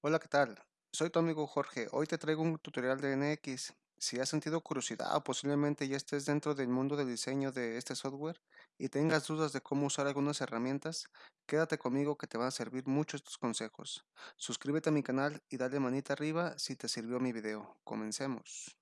Hola, ¿qué tal? Soy tu amigo Jorge. Hoy te traigo un tutorial de NX. Si has sentido curiosidad o posiblemente ya estés dentro del mundo del diseño de este software y tengas dudas de cómo usar algunas herramientas, quédate conmigo que te van a servir mucho estos consejos. Suscríbete a mi canal y dale manita arriba si te sirvió mi video. Comencemos.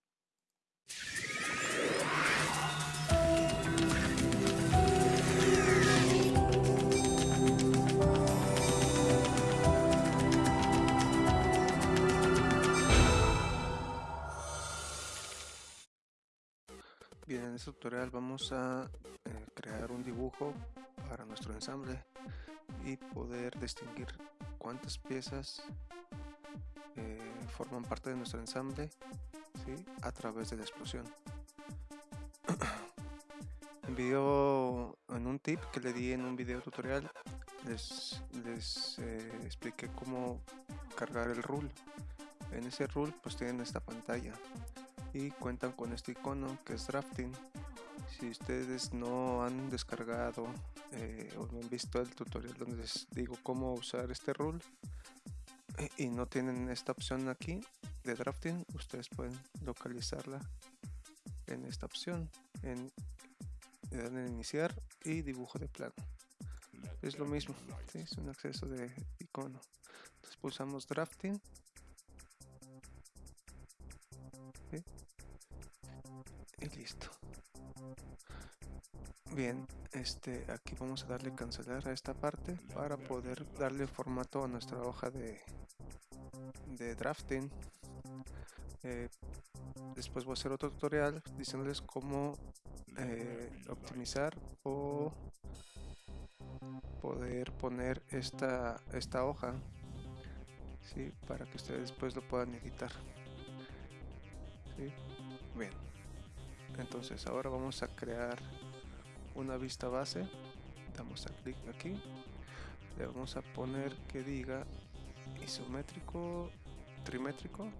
Tutorial vamos a eh, crear un dibujo para nuestro ensamble y poder distinguir cuántas piezas eh, forman parte de nuestro ensamble a través de la explosión. en video, en un tip que le di en un video tutorial, les, les eh, expliqué cómo cargar el rule. En ese rule pues tienen esta pantalla y cuentan con este icono que es drafting si ustedes no han descargado eh, o no han visto el tutorial donde les digo cómo usar este rule eh, y no tienen esta opción aquí de drafting ustedes pueden localizarla en esta opción en, en iniciar y dibujo de plano. Es lo mismo es un acceso de icono. Entonces pulsamos drafting bien este aquí vamos a darle cancelar a esta parte para poder darle formato a nuestra hoja de, de drafting. Eh, después voy a hacer otro tutorial diciéndoles cómo eh, optimizar o poder poner esta, esta hoja ¿sí? para que ustedes después lo puedan editar. Bien. Entonces ahora vamos a crear una vista base. Damos a clic aquí. Le vamos a poner que diga isométrico trimétrico.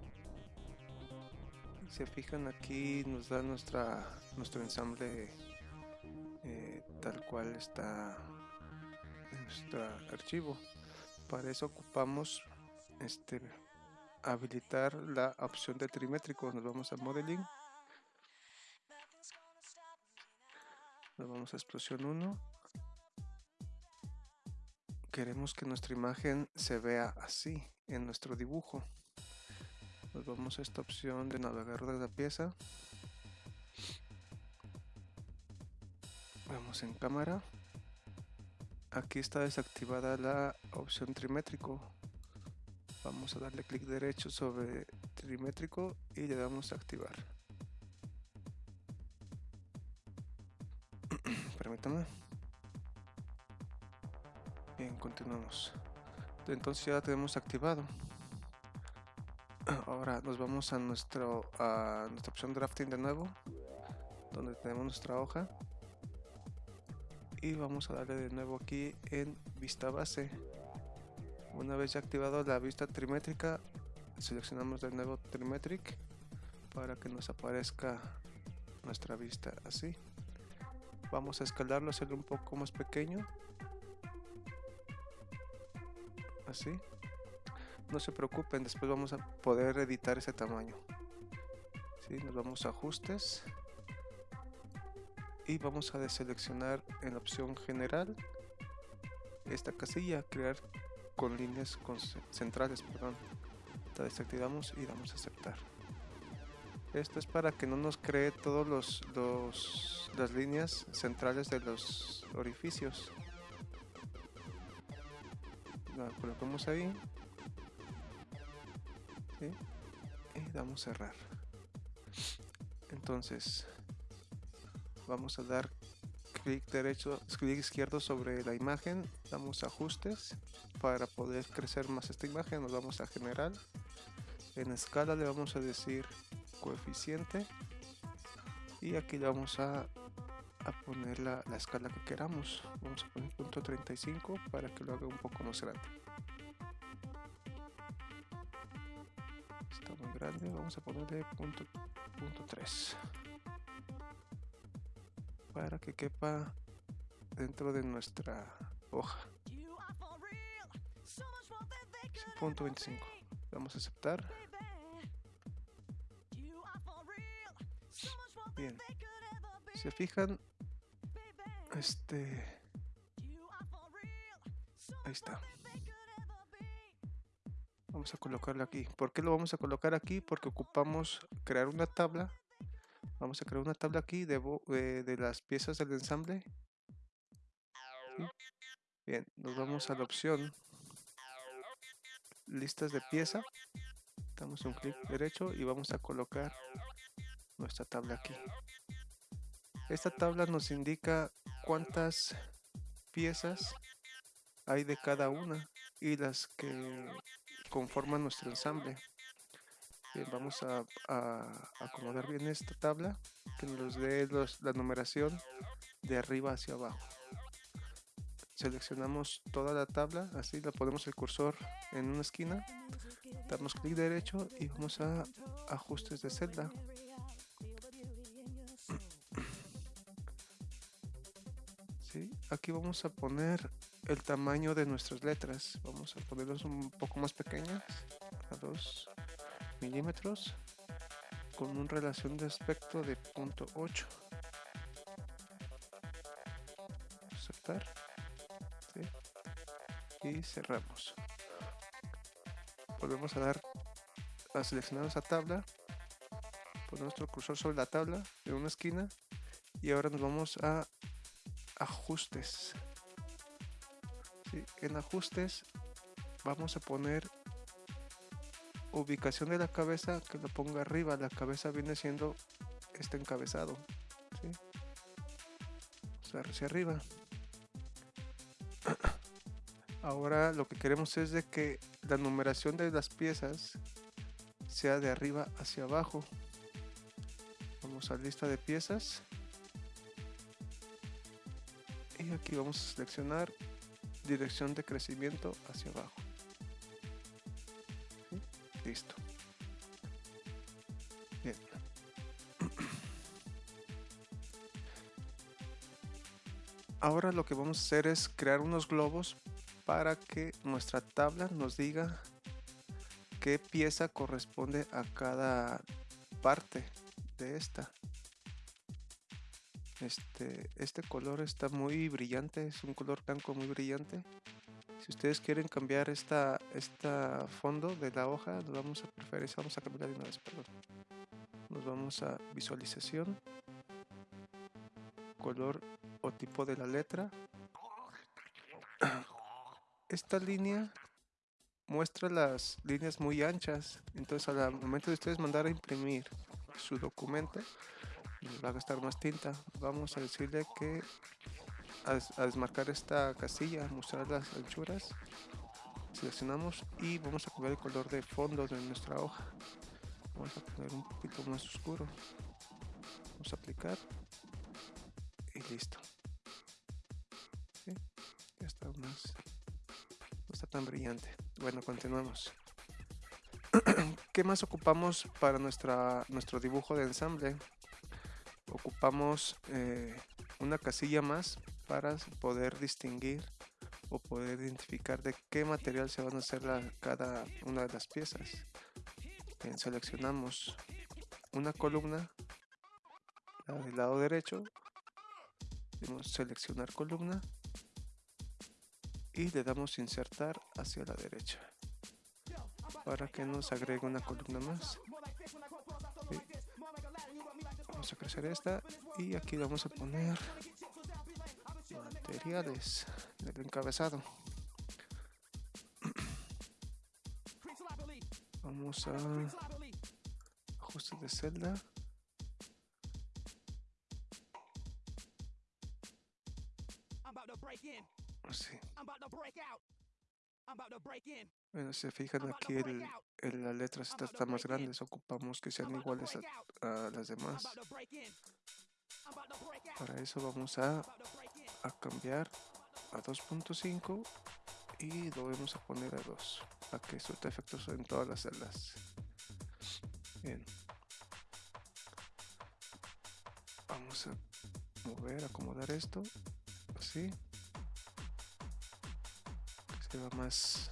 Se fijan aquí nos da nuestra nuestro ensamble eh, tal cual está en nuestro archivo. Para eso ocupamos este habilitar la opción de trimétrico. Nos vamos a modeling nos vamos a explosión 1 queremos que nuestra imagen se vea así en nuestro dibujo. Nos vamos a esta opción de navegador de la pieza. Vamos en cámara. Aquí está desactivada la opción trimétrico. Vamos a darle clic derecho sobre trimétrico y le damos a activar permítame bien continuamos. Entonces ya tenemos activado. Ahora nos vamos a nuestro a nuestra opción drafting de nuevo donde tenemos nuestra hoja. Y vamos a darle de nuevo aquí en vista base. Una vez ya activado la vista trimétrica, seleccionamos de nuevo Trimetric para que nos aparezca nuestra vista así. Vamos a escalarlo, hacerlo un poco más pequeño. Así. No se preocupen, después vamos a poder editar ese tamaño. ¿Sí? Nos vamos a ajustes. Y vamos a deseleccionar en la opción general esta casilla, crear con líneas centrales, perdón. La desactivamos y damos a aceptar. Esto es para que no nos cree todos los, las líneas centrales de los orificios. La colocamos ahí. Y damos cerrar. Entonces, vamos a dar clic derecho, clic izquierdo sobre la imagen, damos ajustes para poder crecer más esta imagen, nos vamos a general, en escala le vamos a decir coeficiente y aquí le vamos a, poner la, escala que queramos, vamos a poner punto 35 para que lo haga un poco más grande. Está muy grande, vamos a ponerle punto, punto 3 para que quepa dentro de nuestra hoja. Punto 25. Vamos a aceptar. Bien. Se fijan, este... Ahí está. Vamos a colocarlo aquí. ¿Por qué lo vamos a colocar aquí? Porque ocupamos crear una tabla. Vamos a crear una tabla aquí de, eh, de las piezas del ensamble. Bien, nos vamos a la opción listas de pieza. Damos un clic derecho y vamos a colocar nuestra tabla aquí. Esta tabla nos indica cuántas piezas hay de cada una y las que conforman nuestro ensamble. vamos a, acomodar bien esta tabla que nos dé la numeración de arriba hacia abajo. Seleccionamos toda la tabla, así la ponemos el cursor en una esquina, damos clic derecho y vamos a ajustes de celda. Aquí vamos a poner el tamaño de nuestras letras. Vamos a ponerlos un poco más pequeñas, a 2 milímetros, con una relación de aspecto de punto .8. Aceptar. Y cerramos. Volvemos a dar a seleccionar esa tabla. Ponemos nuestro cursor sobre la tabla en una esquina. Y ahora nos vamos a ajustes. En ajustes vamos a poner ubicación de la cabeza que lo ponga arriba. La cabeza viene siendo este encabezado hacia arriba. Ahora lo que queremos es de que la numeración de las piezas sea de arriba hacia abajo. Vamos a lista de piezas aquí vamos a seleccionar dirección de crecimiento hacia abajo. Listo. Bien. Ahora lo que vamos a hacer es crear unos globos para que nuestra tabla nos diga qué pieza corresponde a cada parte de esta este, este color está muy brillante, es un color blanco muy brillante. Si ustedes quieren cambiar esta, esta fondo de la hoja, nos vamos a preferir, vamos a cambiar de una vez, perdón. Nos vamos a visualización, color o tipo de la letra. Esta línea muestra las líneas muy anchas, entonces al momento de ustedes mandar a imprimir su documento, va a gastar más tinta. Vamos a decirle que a, desmarcar esta casilla mostrar las anchuras seleccionamos y vamos a cambiar el color de fondo de nuestra hoja. Vamos a poner un poquito más oscuro. Vamos a aplicar y listo. Ya está más no está tan brillante. Bueno continuamos ¿Qué más ocupamos para nuestra, nuestro dibujo de ensamble? Ocupamos eh, una casilla más para poder distinguir o poder identificar de qué material se van a hacer cada una de las piezas. seleccionamos una columna del lado derecho, damos seleccionar columna y le damos insertar hacia la derecha para que nos agregue una columna más vamos a crecer esta y aquí vamos a poner materiales del encabezado. Vamos a ajustes de celda. Así. Bueno, se fijan aquí el, las letras están más grandes, ocupamos que sean iguales a, las demás. Para eso vamos a, a cambiar a 2.5 y lo vamos a poner a 2 para que surta efectos en todas las celdas. Bien. Vamos a mover, acomodar esto así. Va más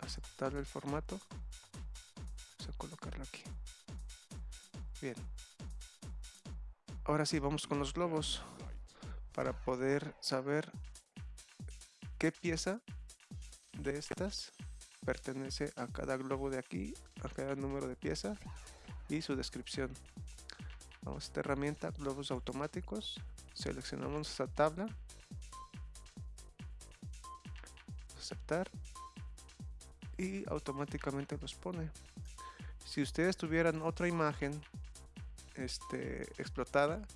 aceptable el formato colocarlo aquí. Bien. Ahora sí, vamos con los globos para poder saber qué pieza de estas pertenece a cada globo de aquí, a cada número de pieza y su descripción. Vamos a esta herramienta, globos automáticos, seleccionamos esta tabla, aceptar y automáticamente los pone. Si ustedes tuvieran otra imagen este, explotada,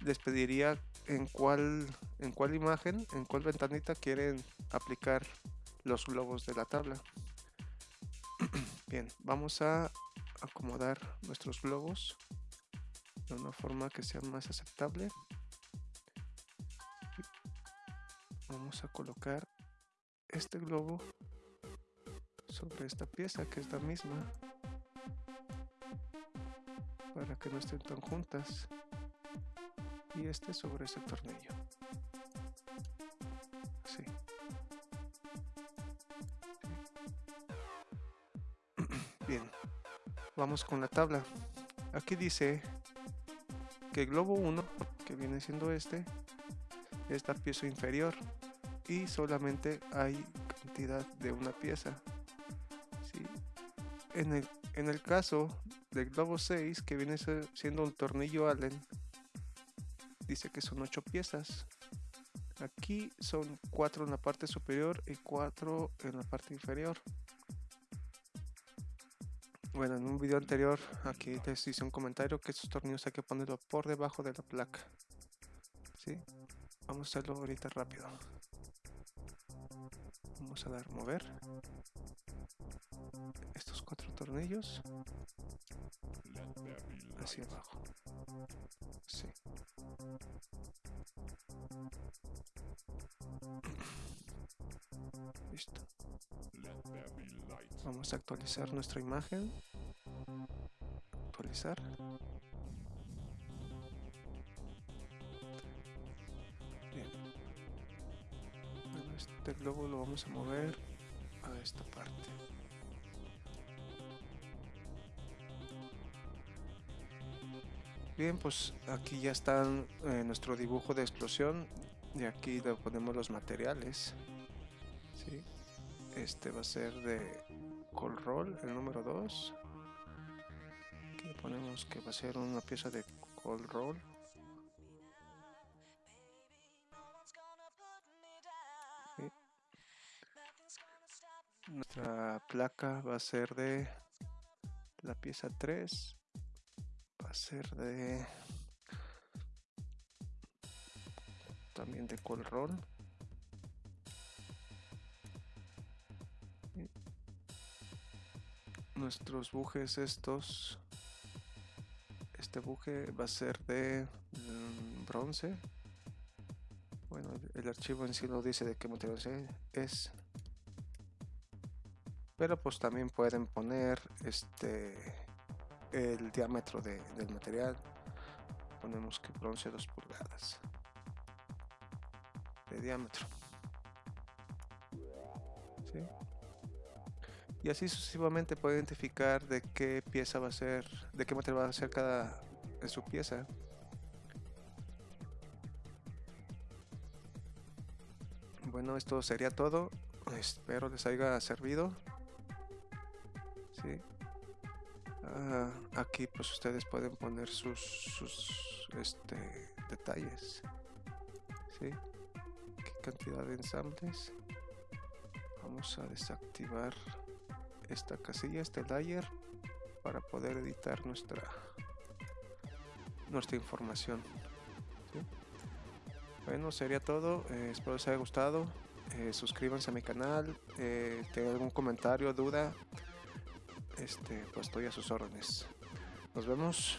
les pediría en cuál, en cuál imagen, en cuál ventanita quieren aplicar los globos de la tabla. Bien, vamos a acomodar nuestros globos de una forma que sea más aceptable. Vamos a colocar este globo sobre esta pieza que es la misma que no estén tan juntas. Y este sobre ese tornillo. Bien. Vamos con la tabla. Aquí dice que globo 1 que viene siendo este es la pieza inferior y solamente hay cantidad de una pieza en, el, en el caso del globo 6 que viene siendo un tornillo Allen dice que son 8 piezas aquí son 4 en la parte superior y 4 en la parte inferior bueno, en un video anterior aquí les hice un comentario que estos tornillos hay que ponerlo por debajo de la placa. ¿Sí? Vamos a hacerlo ahorita rápido. Vamos a dar mover. Estos cuatro tornillos. Hacia abajo. Sí. Listo. Vamos a actualizar nuestra imagen. Actualizar. Bien. este globo lo vamos a mover Bien, pues aquí ya está eh, nuestro dibujo de explosión y aquí le ponemos los materiales. Este va a ser de Col Roll, el número 2. Aquí le ponemos que va a ser una pieza de Col Roll. Nuestra placa va a ser de la pieza 3. A ser de también de Col nuestros bujes estos este buje va a ser de mm, bronce. Bueno el archivo en sí lo dice de qué material es. Pero pues también pueden poner este el diámetro del material ponemos que bronce 2 pulgadas de diámetro y así sucesivamente puede identificar de qué pieza va a ser, de qué material va a ser cada de su pieza. Bueno, esto sería todo. Espero les haya servido. Sí. Ah, aquí pues ustedes pueden poner sus, sus este, detalles. ¿Sí? ¿Qué cantidad de ensambles? Vamos a desactivar esta casilla, este layer, para poder editar nuestra nuestra información. Bueno, sería todo. Eh, espero les haya gustado. Eh, suscríbanse a mi canal. Eh, tengan algún comentario, duda. Este, pues estoy a sus órdenes. Nos vemos.